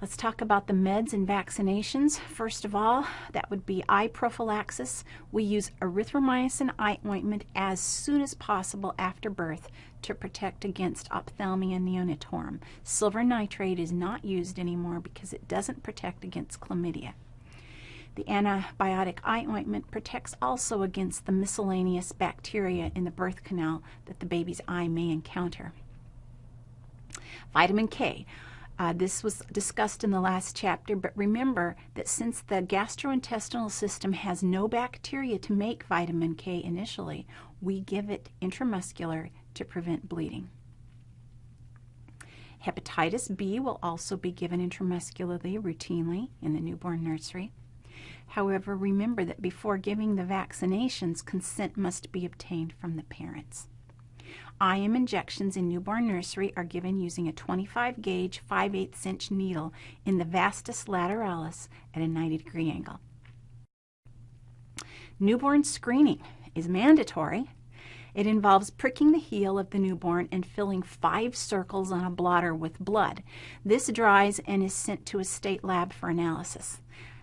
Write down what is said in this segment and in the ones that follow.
Let's talk about the meds and vaccinations. First of all, that would be eye prophylaxis. We use erythromycin eye ointment as soon as possible after birth to protect against ophthalmia neonatorum. Silver nitrate is not used anymore because it doesn't protect against chlamydia. The antibiotic eye ointment protects also against the miscellaneous bacteria in the birth canal that the baby's eye may encounter. Vitamin K. Uh, this was discussed in the last chapter, but remember that since the gastrointestinal system has no bacteria to make vitamin K initially, we give it intramuscular to prevent bleeding. Hepatitis B will also be given intramuscularly routinely in the newborn nursery. However, remember that before giving the vaccinations, consent must be obtained from the parents. IM injections in newborn nursery are given using a 25 gauge 5 8 inch needle in the vastus lateralis at a 90 degree angle. Newborn screening is mandatory. It involves pricking the heel of the newborn and filling five circles on a blotter with blood. This dries and is sent to a state lab for analysis.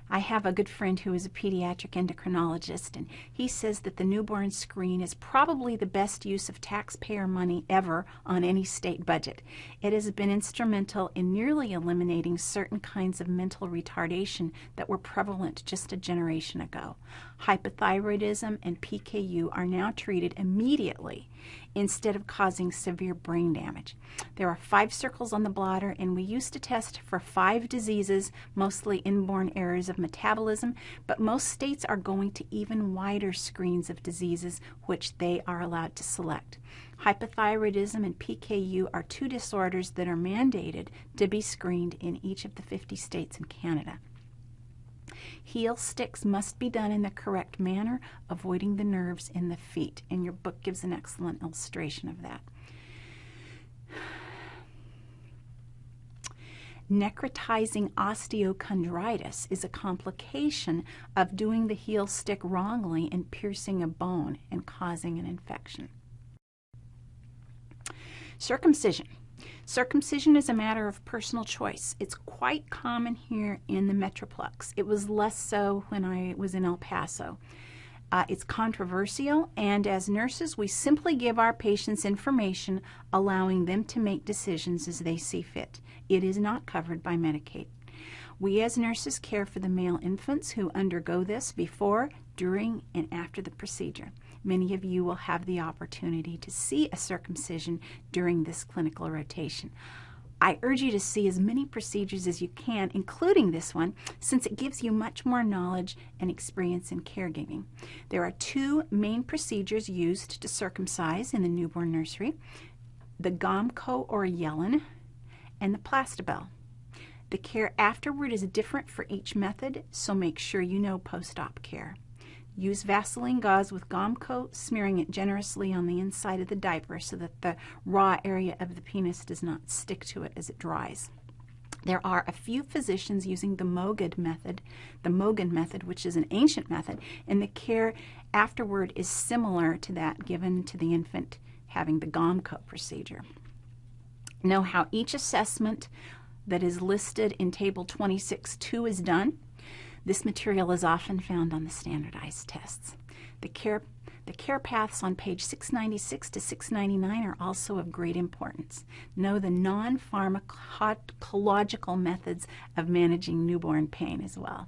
I have a good friend who is a pediatric endocrinologist, and he says that the newborn screen is probably the best use of taxpayer money ever on any state budget. It has been instrumental in nearly eliminating certain kinds of mental retardation that were prevalent just a generation ago. Hypothyroidism and PKU are now treated immediately instead of causing severe brain damage. There are five circles on the blotter, and we used to test for five diseases, mostly inborn errors of metabolism, but most states are going to even wider screens of diseases which they are allowed to select. Hypothyroidism and PKU are two disorders that are mandated to be screened in each of the 50 states in Canada. Heel sticks must be done in the correct manner, avoiding the nerves in the feet. And your book gives an excellent illustration of that. Necrotizing osteochondritis is a complication of doing the heel stick wrongly and piercing a bone and causing an infection. Circumcision. Circumcision is a matter of personal choice. It's quite common here in the Metroplex. It was less so when I was in El Paso. Uh, it's controversial, and as nurses, we simply give our patients information allowing them to make decisions as they see fit. It is not covered by Medicaid. We as nurses care for the male infants who undergo this before, during, and after the procedure. Many of you will have the opportunity to see a circumcision during this clinical rotation. I urge you to see as many procedures as you can, including this one, since it gives you much more knowledge and experience in caregiving. There are two main procedures used to circumcise in the newborn nursery, the Gomco or Yellen and the Plastibell. The care afterward is different for each method, so make sure you know post-op care. Use Vaseline gauze with Gomco, smearing it generously on the inside of the diaper so that the raw area of the penis does not stick to it as it dries. There are a few physicians using the Mogad method, the Mogen method, which is an ancient method, and the care afterward is similar to that given to the infant having the Gomco procedure. Know how each assessment that is listed in Table 26.2 is done. This material is often found on the standardized tests. The care, the care paths on page 696 to 699 are also of great importance. Know the non-pharmacological methods of managing newborn pain as well.